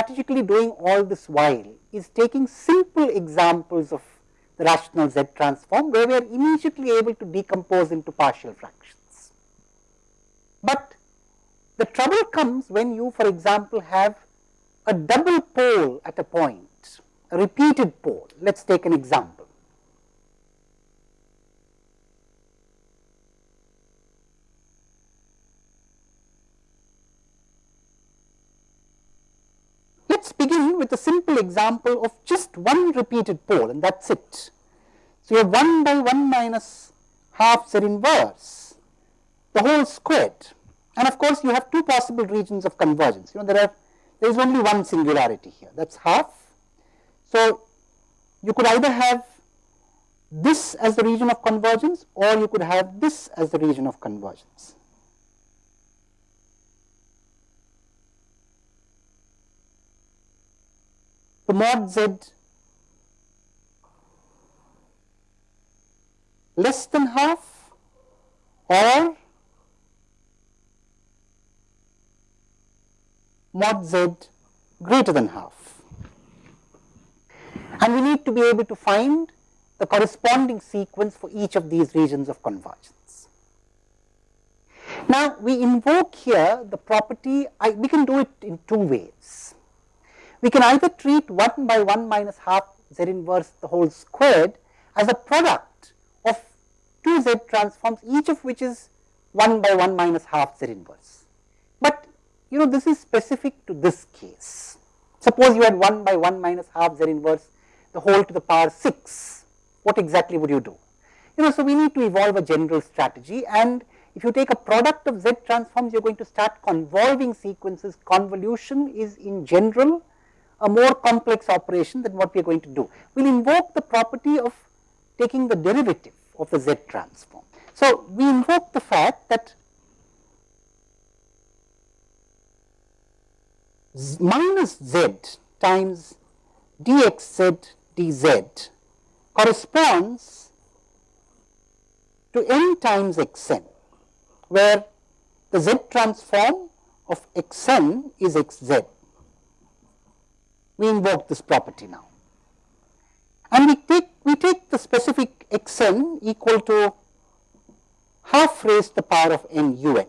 strategically doing all this while is taking simple examples of the rational Z transform where we are immediately able to decompose into partial fractions. But the trouble comes when you for example have a double pole at a point, a repeated pole. Let us take an example. Let us begin with a simple example of just one repeated pole and that is it. So, you have 1 by 1 minus half z inverse, the whole squared and of course, you have two possible regions of convergence. You know, there are there is only one singularity here that is half. So, you could either have this as the region of convergence or you could have this as the region of convergence. The mod z less than half or mod z greater than half. And we need to be able to find the corresponding sequence for each of these regions of convergence. Now, we invoke here the property, I, we can do it in two ways. We can either treat 1 by 1 minus half z inverse the whole squared as a product of two z transforms each of which is 1 by 1 minus half z inverse. But you know this is specific to this case. Suppose you had 1 by 1 minus half z inverse the whole to the power 6, what exactly would you do? You know, so we need to evolve a general strategy and if you take a product of z transforms, you are going to start convolving sequences. Convolution is in general a more complex operation than what we are going to do. We will invoke the property of taking the derivative of the z transform. So, we invoke the fact that minus z times dxz dz corresponds to n times xn, where the z transform of xn is xz. We invoke this property now. And we take, we take the specific xn equal to half raised to the power of n un,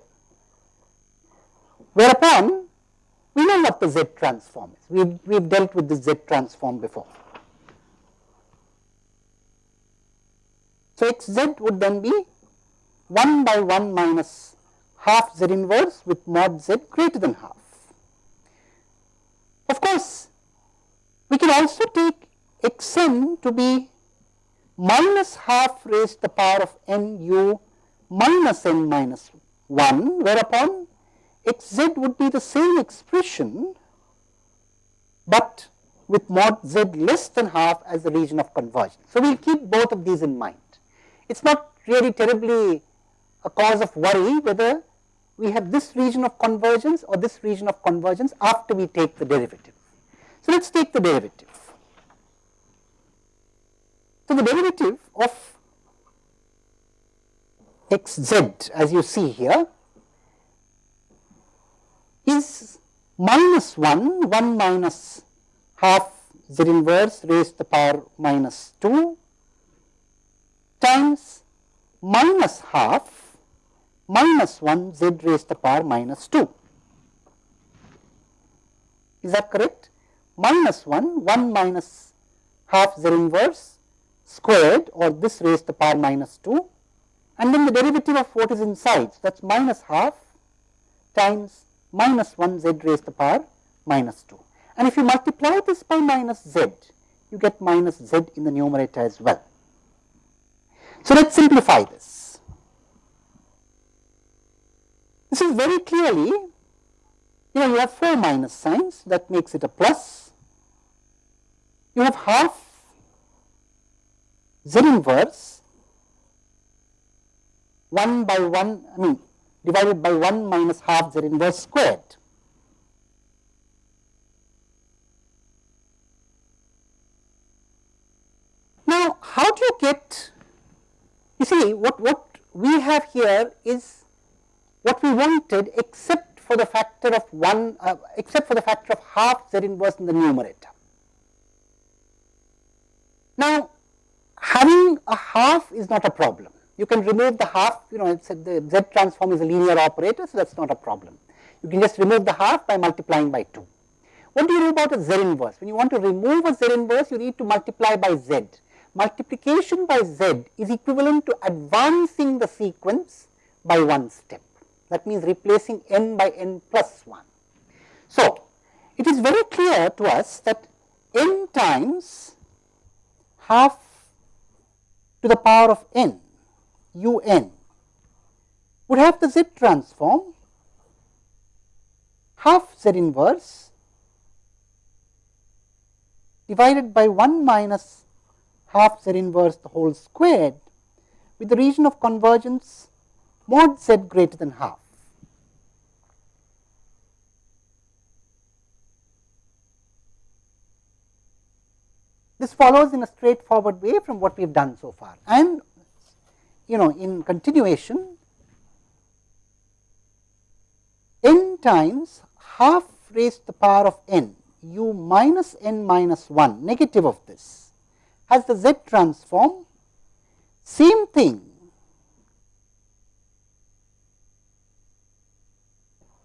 whereupon we know what the Z transform is. We've, we've dealt with the Z transform before. So, xz would then be 1 by 1 minus half z inverse with mod z greater than half. Of course, we can also take xn to be minus half raised to the power of n u minus n minus 1, whereupon x z would be the same expression, but with mod z less than half as the region of convergence. So, we will keep both of these in mind. It is not really terribly a cause of worry whether we have this region of convergence or this region of convergence after we take the derivative. So, let us take the derivative. So, the derivative of x z as you see here is minus 1, 1 minus half z inverse raised to the power minus 2 times minus half minus 1 z raised to the power minus 2. Is that correct? Minus 1, 1 minus half z inverse squared or this raised to the power minus 2 and then the derivative of what is inside. So, that is minus half times minus 1 z raised to the power minus 2. And if you multiply this by minus z, you get minus z in the numerator as well. So, let us simplify this. This is very clearly, you know, you have 4 minus signs, that makes it a plus. You have half z inverse 1 by 1, I mean divided by 1 minus half z inverse squared. Now, how do you get, you see what, what we have here is what we wanted except for the factor of 1 uh, except for the factor of half z inverse in the numerator. Now, having a half is not a problem. You can remove the half, you know, the z transform is a linear operator, so that is not a problem. You can just remove the half by multiplying by 2. What do you do about a z inverse? When you want to remove a z inverse, you need to multiply by z. Multiplication by z is equivalent to advancing the sequence by one step. That means replacing n by n plus 1. So, it is very clear to us that n times half to the power of n u n would have the z transform half z inverse divided by 1 minus half z inverse the whole squared with the region of convergence mod z greater than half. This follows in a straightforward way from what we have done so far. And you know in continuation n times half raised to the power of n u minus n minus 1 negative of this has the z transform. Same thing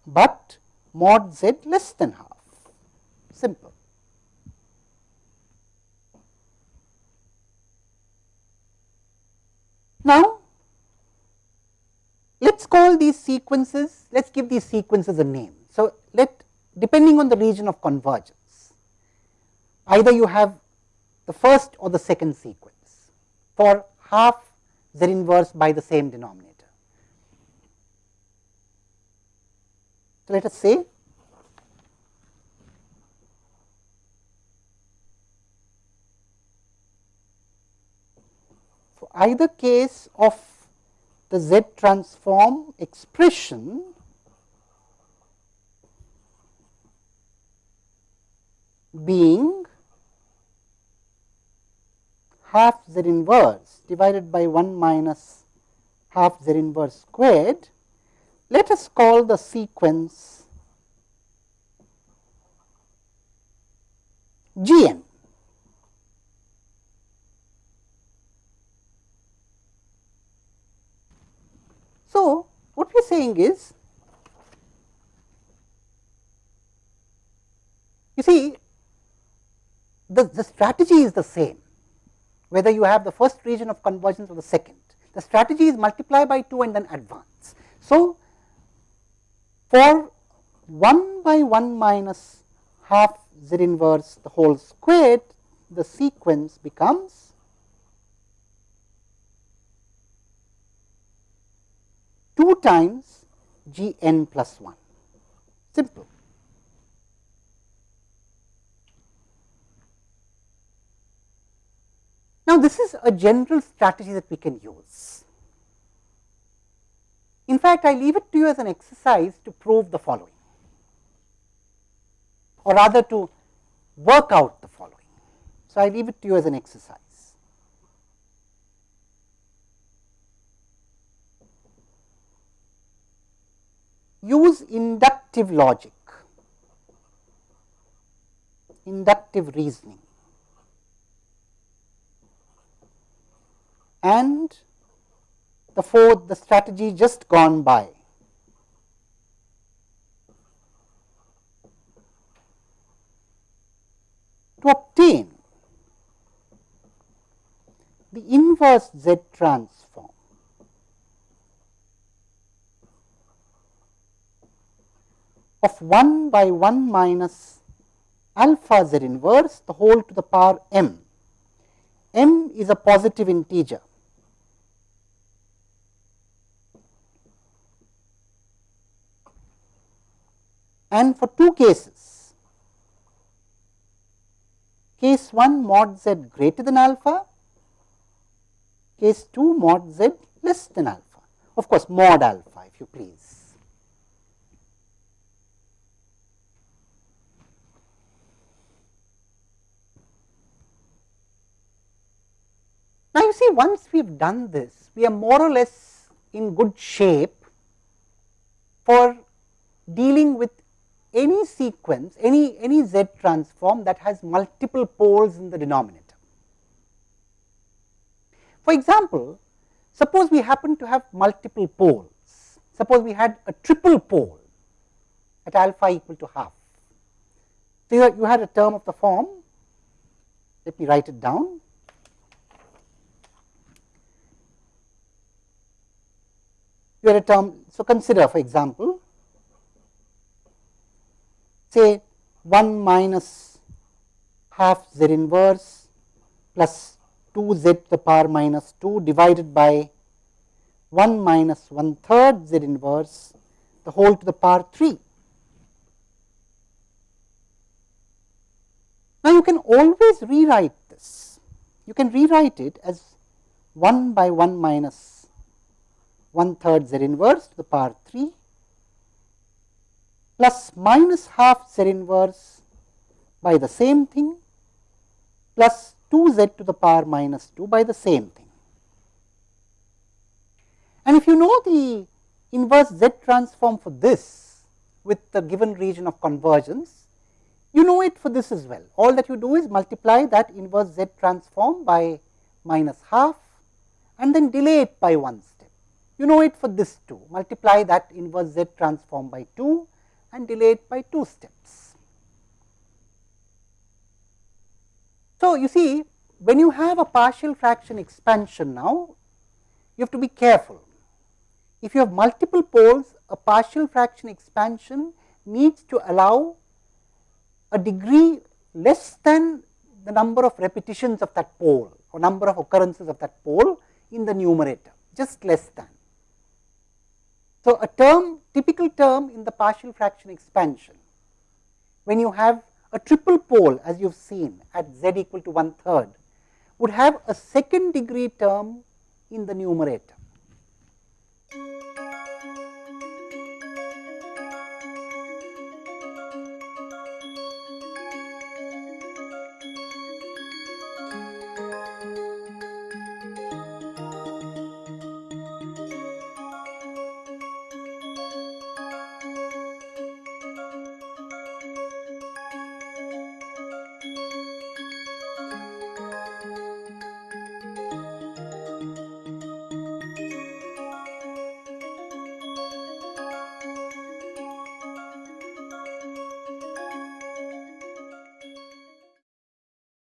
but mod z less than half. Simple. Now, let us call these sequences, let us give these sequences a name. So, let depending on the region of convergence, either you have the first or the second sequence for half z inverse by the same denominator. So, let us say for either case of the Z transform expression being half Z inverse divided by 1 minus half Z inverse squared let us call the sequence Gn. So, what we are saying is, you see the, the strategy is the same, whether you have the first region of convergence or the second. The strategy is multiply by 2 and then advance. So, for 1 by 1 minus half z inverse the whole squared, the sequence becomes two times g n plus 1, simple. Now, this is a general strategy that we can use. In fact, I leave it to you as an exercise to prove the following or rather to work out the following. So, I leave it to you as an exercise. Use inductive logic, inductive reasoning and the fourth the strategy just gone by. To obtain the inverse Z transform of 1 by 1 minus alpha Z inverse the whole to the power m. m is a positive integer and for two cases. Case 1 mod z greater than alpha, case 2 mod z less than alpha, of course, mod alpha if you please. Now, you see once we have done this, we are more or less in good shape for dealing with any sequence, any, any z transform that has multiple poles in the denominator. For example, suppose we happen to have multiple poles, suppose we had a triple pole at alpha equal to half. So, you had a term of the form, let me write it down. Had a term, so consider for example, say 1 minus half z inverse plus 2 z to the power minus 2 divided by 1 minus 1 third z inverse the whole to the power 3. Now, you can always rewrite this. You can rewrite it as 1 by 1 minus 1 third z inverse to the power 3 plus minus half z inverse by the same thing plus 2 z to the power minus 2 by the same thing. And if you know the inverse z transform for this with the given region of convergence, you know it for this as well. All that you do is multiply that inverse z transform by minus half and then delay it by one step. You know it for this too, multiply that inverse z transform by 2 and delay it by 2 steps. So, you see when you have a partial fraction expansion now, you have to be careful. If you have multiple poles, a partial fraction expansion needs to allow a degree less than the number of repetitions of that pole or number of occurrences of that pole in the numerator, just less than. So, a term typical term in the partial fraction expansion when you have a triple pole as you have seen at z equal to one third would have a second degree term in the numerator.